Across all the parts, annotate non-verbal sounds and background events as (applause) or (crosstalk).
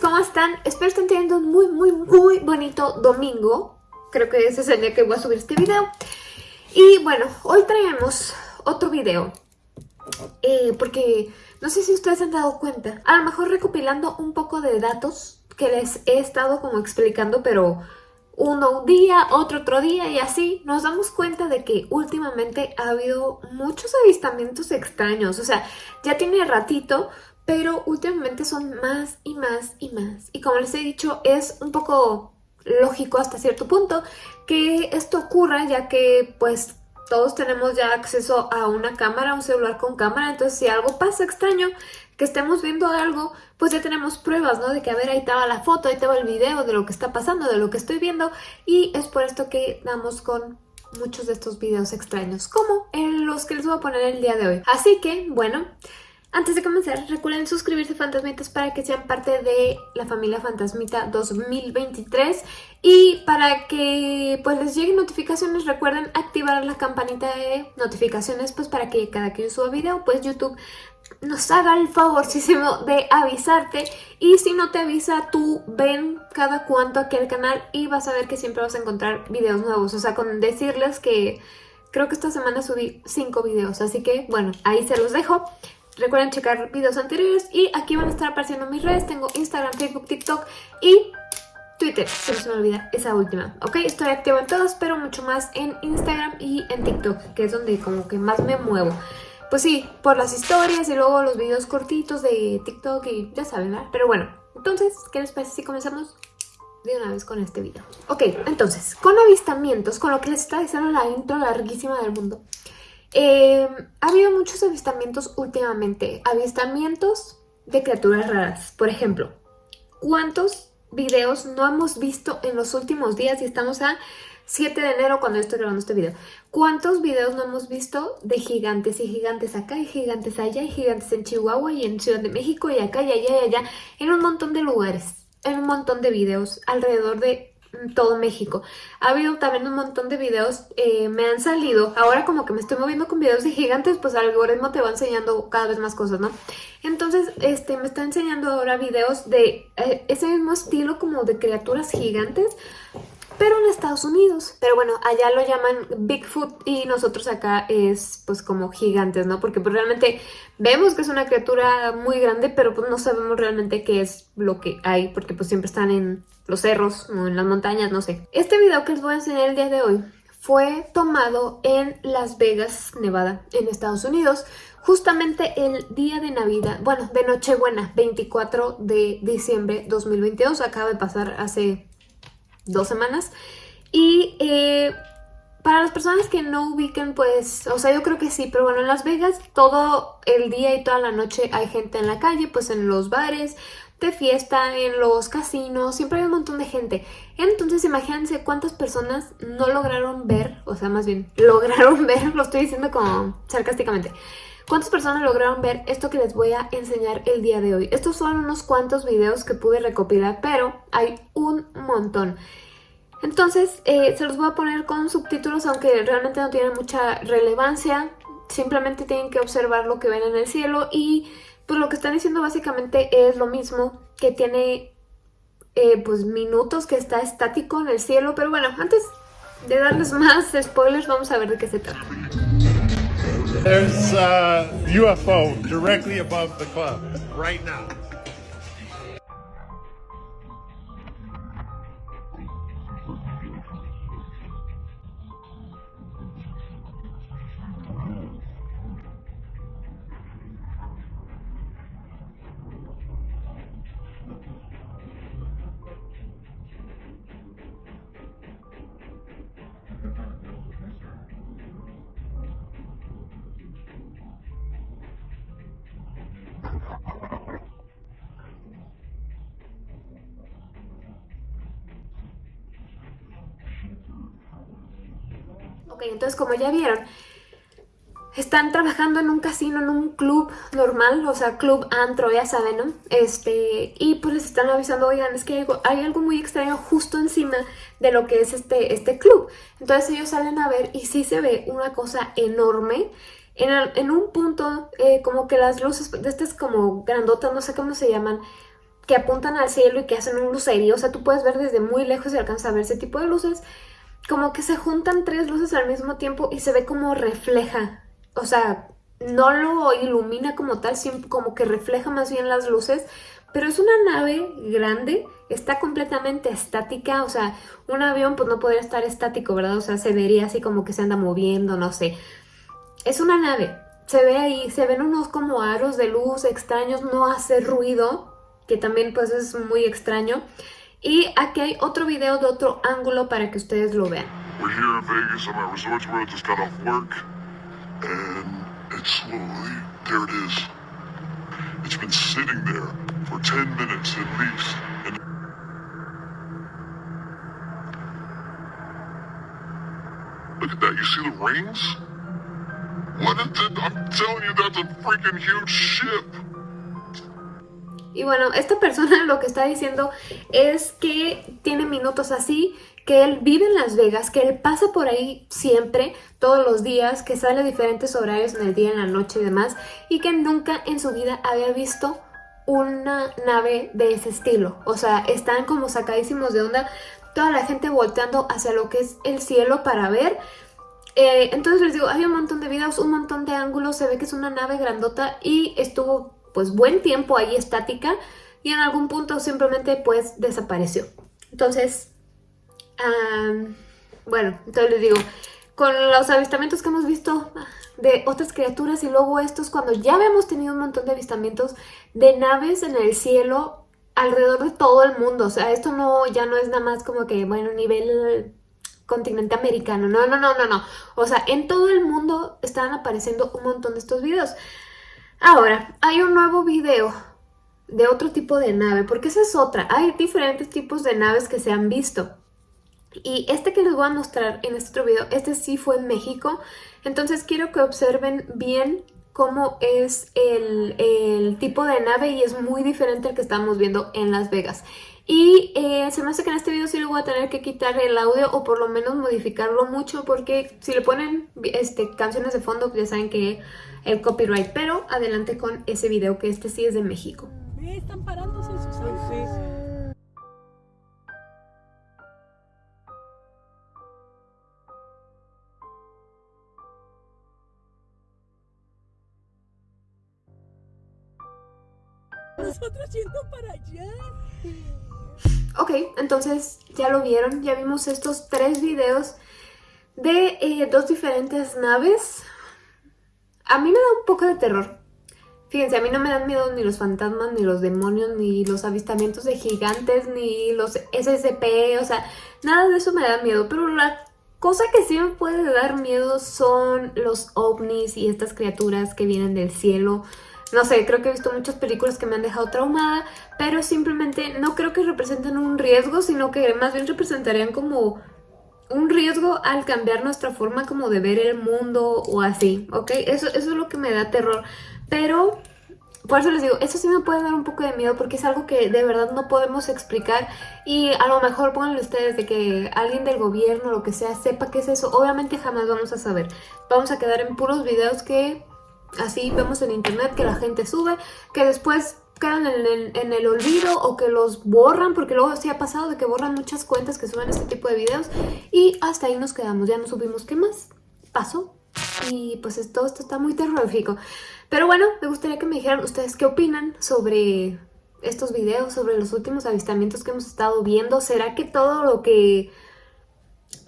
¿cómo están? Espero estén teniendo un muy, muy, muy bonito domingo. Creo que ese es el día que voy a subir este video. Y bueno, hoy traemos otro video. Eh, porque no sé si ustedes han dado cuenta. A lo mejor recopilando un poco de datos que les he estado como explicando, pero uno un día, otro otro día y así, nos damos cuenta de que últimamente ha habido muchos avistamientos extraños. O sea, ya tiene ratito, pero últimamente son más y más y más. Y como les he dicho, es un poco lógico hasta cierto punto que esto ocurra, ya que pues todos tenemos ya acceso a una cámara, un celular con cámara, entonces si algo pasa extraño, que estemos viendo algo, pues ya tenemos pruebas, ¿no? De que, a ver, ahí estaba la foto, ahí estaba el video de lo que está pasando, de lo que estoy viendo, y es por esto que damos con muchos de estos videos extraños, como en los que les voy a poner el día de hoy. Así que, bueno, antes de comenzar, recuerden suscribirse Fantasmitas para que sean parte de la familia Fantasmita 2023 y para que pues les lleguen notificaciones recuerden activar la campanita de notificaciones pues para que cada que yo suba video pues YouTube nos haga el favorcísimo de avisarte. Y si no te avisa tú ven cada cuanto aquí al canal y vas a ver que siempre vas a encontrar videos nuevos, o sea con decirles que creo que esta semana subí 5 videos, así que bueno, ahí se los dejo. Recuerden checar videos anteriores y aquí van a estar apareciendo mis redes. Tengo Instagram, Facebook, TikTok y Twitter, se me olvida esa última, ¿ok? Estoy activa en todas, pero mucho más en Instagram y en TikTok, que es donde como que más me muevo. Pues sí, por las historias y luego los videos cortitos de TikTok y ya saben, ¿verdad? Pero bueno, entonces, ¿qué les parece si comenzamos de una vez con este video? Ok, entonces, con avistamientos, con lo que les está diciendo la intro larguísima del mundo. Eh, ha habido muchos avistamientos últimamente, avistamientos de criaturas raras. Por ejemplo, ¿cuántos videos no hemos visto en los últimos días? Y estamos a 7 de enero cuando estoy grabando este video. ¿Cuántos videos no hemos visto de gigantes y gigantes acá y gigantes allá y gigantes en Chihuahua y en Ciudad de México y acá y allá y allá? En un montón de lugares, en un montón de videos alrededor de todo México. Ha habido también un montón de videos, eh, me han salido, ahora como que me estoy moviendo con videos de gigantes, pues el algoritmo te va enseñando cada vez más cosas, ¿no? Entonces, este, me está enseñando ahora videos de eh, ese mismo estilo como de criaturas gigantes, pero en Estados Unidos. Pero bueno, allá lo llaman Bigfoot y nosotros acá es pues como gigantes, ¿no? Porque pues realmente vemos que es una criatura muy grande, pero pues no sabemos realmente qué es lo que hay, porque pues siempre están en los cerros o en las montañas, no sé. Este video que les voy a enseñar el día de hoy fue tomado en Las Vegas, Nevada, en Estados Unidos, justamente el día de Navidad, bueno, de Nochebuena, 24 de diciembre 2022, acaba de pasar hace dos semanas. Y eh, para las personas que no ubiquen, pues, o sea, yo creo que sí, pero bueno, en Las Vegas todo el día y toda la noche hay gente en la calle, pues en los bares, de fiesta, en los casinos, siempre hay un montón de gente. Entonces imagínense cuántas personas no lograron ver, o sea, más bien, (laughs) lograron ver, lo estoy diciendo como sarcásticamente, ¿Cuántas personas lograron ver esto que les voy a enseñar el día de hoy? Estos son unos cuantos videos que pude recopilar, pero hay un montón. Entonces, eh, se los voy a poner con subtítulos, aunque realmente no tienen mucha relevancia. Simplemente tienen que observar lo que ven en el cielo y pues lo que están diciendo básicamente es lo mismo, que tiene eh, pues minutos que está estático en el cielo. Pero bueno, antes de darles más spoilers, vamos a ver de qué se trata. There's a UFO directly above the club right. Ok, entonces como ya vieron, están trabajando en un casino, en un club normal, o sea, club antro, ya saben, ¿no? Este, y pues les están avisando, oigan, es que hay algo, muy extraño justo encima de lo que es este, este club. Entonces ellos salen a ver y sí se ve una cosa enorme. En, un punto, eh, como que las luces de estas como grandotas, no sé cómo se llaman, que apuntan al cielo y que hacen un lucerío, o sea, tú puedes ver desde muy lejos y alcanzas a ver ese tipo de luces, como que se juntan tres luces al mismo tiempo y se ve como refleja, o sea, no lo ilumina como tal, como que refleja más bien las luces, pero es una nave grande, está completamente estática, o sea, un avión pues no podría estar estático, ¿verdad? O sea, se vería así como que se anda moviendo, no sé. Es una nave, se ve ahí, se ven unos como aros de luz extraños, no hace ruido, que también pues es muy extraño. Y aquí hay otro video de otro ángulo para que ustedes lo vean. We're here in Vegas. I'm at Resorts World. Just got off work. And it's slowly, there it is. It's been sitting there for 10 minutes at least. And Look at that. You see the rings? What is it? I'm telling you, that's a freaking huge ship. Y bueno, esta persona (laughs) lo que está diciendo es que tiene minutos así, que él vive en Las Vegas, que él pasa por ahí siempre, todos los días, que sale a diferentes horarios en el día, en la noche y demás, y que nunca en su vida había visto una nave de ese estilo. O sea, están como sacadísimos de onda, toda la gente volteando hacia lo que es el cielo para ver. Eh, entonces les digo, hay un montón de videos, un montón de ángulos, se ve que es una nave grandota y estuvo pues buen tiempo ahí estática y en algún punto simplemente pues desapareció. Entonces, bueno, entonces les digo, con los avistamientos que hemos visto de otras criaturas y luego estos, cuando ya habíamos tenido un montón de avistamientos de naves en el cielo alrededor de todo el mundo, o sea, esto no ya no es nada más como que, bueno, nivel continente americano, no, no, no, no, no, o sea, en todo el mundo están apareciendo un montón de estos videos. Ahora, hay un nuevo video de otro tipo de nave, porque esa es otra. Hay diferentes tipos de naves que se han visto. Y este que les voy a mostrar en este otro video, este sí fue en México. Entonces quiero que observen bien cómo es el, tipo de nave y es muy diferente al que estamos viendo en Las Vegas. Y eh, se me hace que en este video sí le voy a tener que quitar el audio o por lo menos modificarlo mucho porque si le ponen este, canciones de fondo ya saben que el copyright. Pero adelante con ese video que este sí es de México. Están parándose sus sí. Nosotros yendo para allá. Ok, entonces ya lo vieron, ya vimos estos tres videos de eh, dos diferentes naves. A mí me da un poco de terror. Fíjense, a mí no me dan miedo ni los fantasmas, ni los demonios, ni los avistamientos de gigantes, ni los SCP, o sea, nada de eso me da miedo. Pero la cosa que sí me puede dar miedo son los ovnis y estas criaturas que vienen del cielo. No sé, creo que he visto muchas películas que me han dejado traumada, pero simplemente no creo que representen un riesgo, sino que más bien representarían como un riesgo al cambiar nuestra forma como de ver el mundo o así, ¿ok? Eso, eso es lo que me da terror, pero por eso les digo, eso sí me puede dar un poco de miedo porque es algo que de verdad no podemos explicar y a lo mejor pónganle ustedes de que alguien del gobierno o lo que sea sepa qué es eso, obviamente jamás vamos a saber. Vamos a quedar en puros videos que así vemos en internet que la gente sube, que después quedan en el, olvido o que los borran, porque luego sí ha pasado de que borran muchas cuentas que suben este tipo de videos y hasta ahí nos quedamos, ya no subimos qué más pasó y pues todo esto está muy terrorífico. Pero bueno, me gustaría que me dijeran ustedes qué opinan sobre estos videos, sobre los últimos avistamientos que hemos estado viendo. ¿Será que todo lo que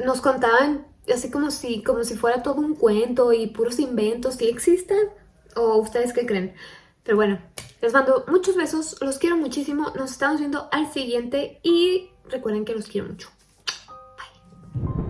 nos contaban así como si, como si fuera todo un cuento y puros inventos que existen? ¿O ustedes qué creen? Pero bueno, les mando muchos besos, los quiero muchísimo, nos estamos viendo al siguiente y recuerden que los quiero mucho. Bye.